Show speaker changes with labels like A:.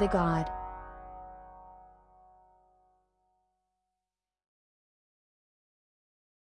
A: to God.